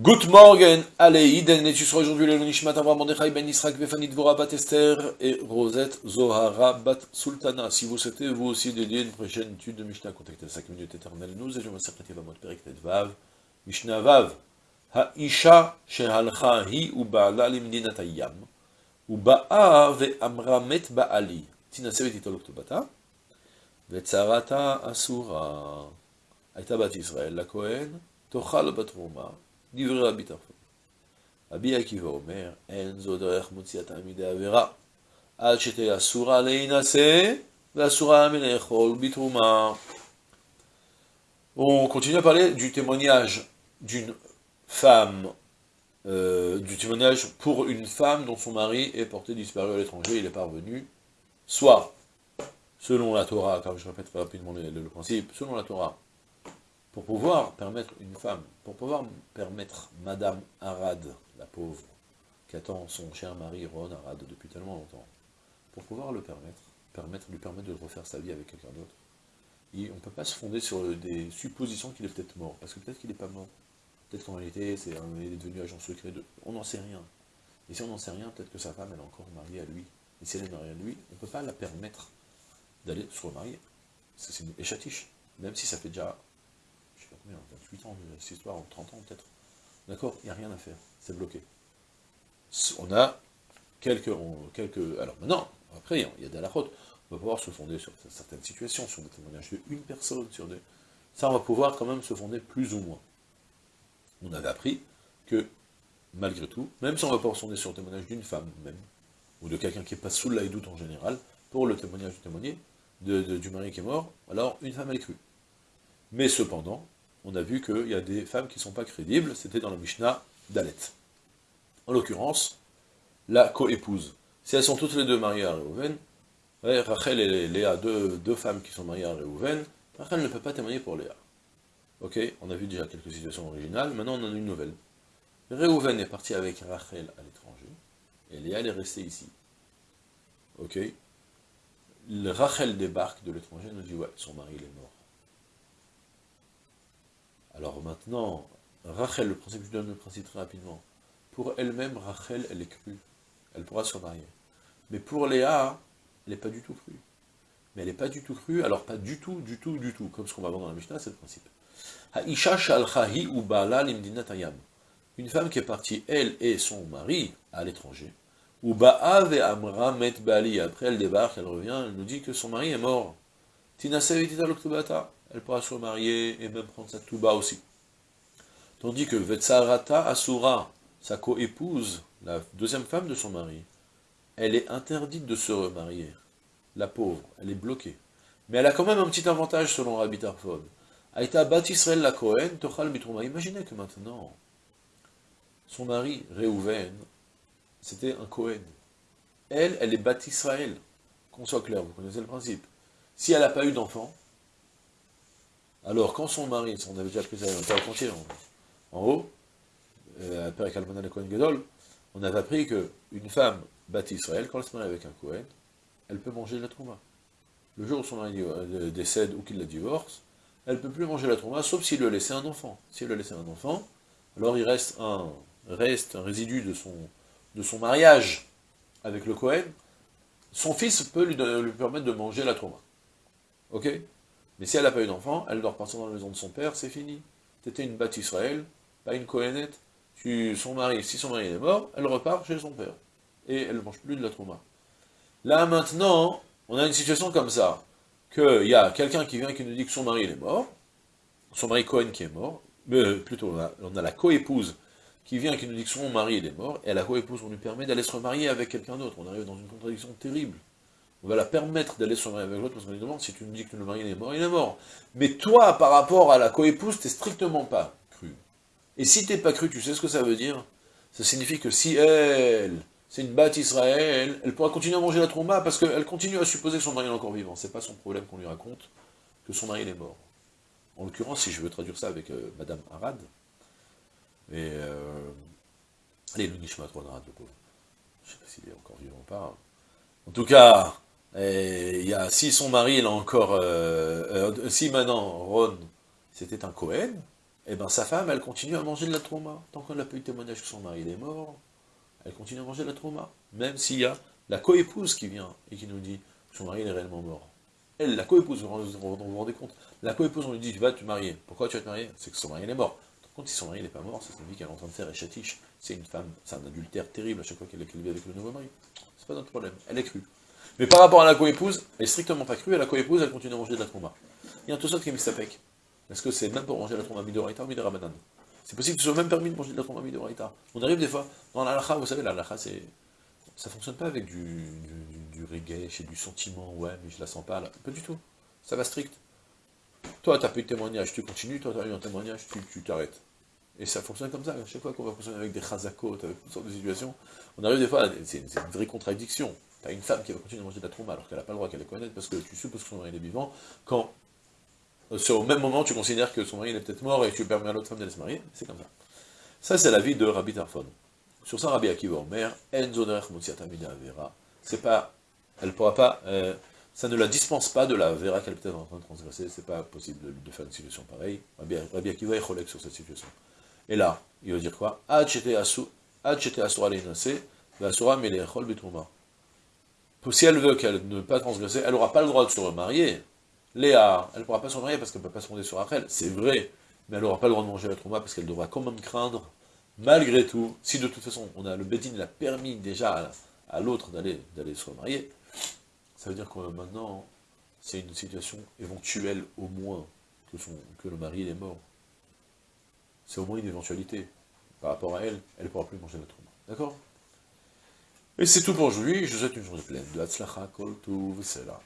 Good morning, allez, Iden, et tu seras aujourd'hui le Nishmat Avram Mordechai Ben Yisrak Vefanit Dvora Bat Esther et Rosette Zohara Bat Sultana. Si vous souhaitez vous aussi dédier une prochaine étude de Mishnah, contactez 5 minutes éternelles. Nous et je secrétaire Vamot Perek Vav, Mishnah Vav, Ha'isha Shehalcha Hi Uba'ala Limdinat Ayam, Uba'a Ve'amra Met Ba'ali, Tina Sevet Itolok Tobata, Ve'tzarata Asura, Aïta Bat Israël, la Kohen, Tochal Bat Roma, דברי רבי טרפון. רבי עקיבא אומר, אין זו דרך מוציאת תלמידי עבירה, עד שתהיה אסורה להינשא, ואסורה מלאכול בתרומה. On continue à parler du témoignage d'une femme, euh, du témoignage pour une femme dont son mari est porté disparu à l'étranger, il est parvenu, soit, selon la Torah, car je répète rapidement le, le principe, selon la Torah, pour pouvoir permettre une femme, pour pouvoir permettre Madame Arad, la pauvre, qui attend son cher mari Ron Arad depuis tellement longtemps, pour pouvoir le permettre, lui permettre de refaire sa vie avec quelqu'un d'autre, on ne peut pas se fonder sur des suppositions qu'il est peut-être mort, parce que peut-être qu'il n'est pas mort, peut-être qu'en réalité c'est est devenu agent secret de... On n'en sait rien. Et si on n'en sait rien, peut-être que sa femme elle est encore mariée à lui. Et si elle est mariée à lui, on ne peut pas la permettre d'aller se remarier. C'est une échatiche, même si ça fait déjà je sais pas combien, 28 ans de cette histoire, 30 ans peut-être. D'accord Il n'y a rien à faire, c'est bloqué. On a quelques, quelques... Alors maintenant, après, il y a des halakhot, on va pouvoir se fonder sur certaines situations, sur des témoignages d'une personne, sur des... Ça, on va pouvoir quand même se fonder plus ou moins. On avait appris que, malgré tout, même si on va pouvoir se fonder sur le témoignage d'une femme même, ou de quelqu'un qui n'est pas sous l'aïdoute en général, pour le témoignage du témoigné, du mari qui est mort, alors une femme elle crue. Mais cependant, on a vu qu'il y a des femmes qui ne sont pas crédibles, c'était dans la Mishnah d'Alet. En l'occurrence, la co-épouse. Si elles sont toutes les deux mariées à Réhouven, Rachel et Léa, deux, femmes qui sont mariées à Réhouven, Rachel ne peut pas témoigner pour Léa. Ok, on a vu déjà quelques situations originales, maintenant on en a une nouvelle. Réhouven est parti avec Rachel à l'étranger, et Léa est restée ici. Ok Rachel débarque de l'étranger, nous dit ouais, son mari il est mort. Alors maintenant, Rachel, le principe, je donne le principe très rapidement. Pour elle-même, Rachel, elle est crue. Elle pourra se marier. Mais pour Léa, elle n'est pas du tout crue. Mais elle n'est pas du tout crue, alors pas du tout, du tout, du tout. Comme ce qu'on va voir dans la Mishnah, c'est le principe. Une femme qui est partie, elle et son mari, à l'étranger. Ou amra met bali. Après, elle débarque, elle revient, elle nous dit que son mari est mort. Tina elle pourra se remarier et même prendre sa touba aussi. Tandis que Vetsarata Asura, sa co-épouse, la deuxième femme de son mari, elle est interdite de se remarier. La pauvre, elle est bloquée. Mais elle a quand même un petit avantage selon Rabbi Tarfon. Aïta Bat Israël la Kohen, Tochal Mitrouma. Imaginez que maintenant, son mari, Réhouven, c'était un Kohen. Elle, elle est Bat Israël. Qu'on soit clair, vous connaissez le principe. Si elle n'a pas eu d'enfant, alors, quand son mari, on avait déjà pris ça en, en haut, euh, Père le Kohen Gedol, on avait appris qu'une femme bâtie Israël, quand elle se marie avec un Kohen, elle peut manger de la trouma. Le jour où son mari euh, décède ou qu'il la divorce, elle ne peut plus manger la trouma, sauf s'il lui a laissé un enfant. S'il lui a laissé un enfant, alors il reste un, reste un résidu de son, de son mariage avec le Kohen. Son fils peut lui, permettre de manger la trouma. Ok? Mais si elle n'a pas eu d'enfant, elle doit repartir dans la maison de son père, c'est fini. C'était une batte Israël, pas une mari, si son mari est mort, elle repart chez son père. Et elle ne mange plus de la trauma. Là, maintenant, on a une situation comme ça. Qu'il y a quelqu'un qui vient qui nous dit que son mari est mort, son mari Cohen qui est mort, mais plutôt on a, on a la coépouse qui vient qui nous dit que son mari est mort, et la coépouse, on lui permet d'aller se remarier avec quelqu'un d'autre. On arrive dans une contradiction terrible on va la permettre d'aller se marier avec l'autre, parce qu'on lui demande, si tu me dis que le mari est mort, il est mort. Mais toi, par rapport à la coépouse, t'es strictement pas cru. Et si t'es pas cru, tu sais ce que ça veut dire? Ça signifie que si elle, c'est une batte Israël, elle pourra continuer à manger la trauma, parce qu'elle continue à supposer que son mari est encore vivant. C'est pas son problème qu'on lui raconte que son mari est mort. En l'occurrence, si je veux traduire ça avec euh, Madame Arad, et euh, allez, le Nishma Arad, le pauvre. Je sais pas s'il est encore vivant ou pas. En tout cas, et y a, si son mari, a encore... Euh, euh, si maintenant, Ron, c'était un Cohen, eh ben sa femme, elle continue à manger de la trauma. Tant qu'on n'a pas eu témoignage que son mari est mort, elle continue à manger de la trauma. Même s'il y a la coépouse qui vient et qui nous dit que son mari est réellement mort. Elle, la coépouse, vous vous, vous rendez compte? La coépouse, on lui dit, tu vas te marier. Pourquoi tu vas te marier? C'est que son mari est mort. Par contre, si son mari n'est pas mort, ça signifie qu'elle est en train de faire échatiche. C'est une femme, c'est un adultère terrible à chaque fois qu'elle est avec le nouveau mari. C'est pas notre problème. Elle est crue. Mais par rapport à la coépouse, elle est strictement pas crue, et la coépouse, elle continue à manger de la trauma. Il y a un tout ça qui est mis sapek. Est-ce que c'est même pour manger la trauma midoraita ou midorabanan C'est possible que ce soit même permis de manger de la trauma midoraita. On arrive des fois, dans la vous savez, la c'est ça fonctionne pas avec du, du, du, reggae, chez du sentiment, ouais, mais je la sens pas, là. Pas du tout. Ça va strict. Toi, pas eu de témoignage, tu continues, toi, tu as eu un témoignage, tu t'arrêtes. Et ça fonctionne comme ça. À chaque fois qu'on va fonctionner avec des chazakot, avec toutes sortes de situations, on arrive des fois, c'est une, vraie contradiction. Tu as une femme qui va continuer à manger de la trauma alors qu'elle n'a pas le droit qu'elle les connaisse parce que tu supposes que son mari est vivant, quand euh, au même moment tu considères que son mari est peut-être mort et tu permets à l'autre femme d'aller se marier, c'est comme ça. Ça, c'est la vie de Rabbi Tarfon. Sur ça, Rabbi Akiva Omer, Avera, c'est pas, elle pourra pas, euh, ça ne la dispense pas de la Vera qu'elle est peut-être en train de transgresser, c'est pas possible de, faire une situation pareille. Rabbi, Akiva est relègue sur cette situation. Et là, il va dire quoi? Si elle veut qu'elle ne pas transgresser, elle n'aura pas le droit de se remarier. Léa, elle ne pourra pas se remarier parce qu'elle ne peut pas se fonder sur Rachel, c'est vrai, mais elle n'aura pas le droit de manger la trauma parce qu'elle devra quand même craindre malgré tout, si de toute façon, on a le Bédine l'a permis déjà à, l'autre d'aller se remarier, ça veut dire que maintenant, c'est une situation éventuelle au moins que, le mari est mort. C'est au moins une éventualité. Par rapport à elle, elle ne pourra plus manger notre trauma. D'accord? Et c'est tout pour aujourd'hui. Je vous souhaite une journée pleine de Hatzlacha, Kol là.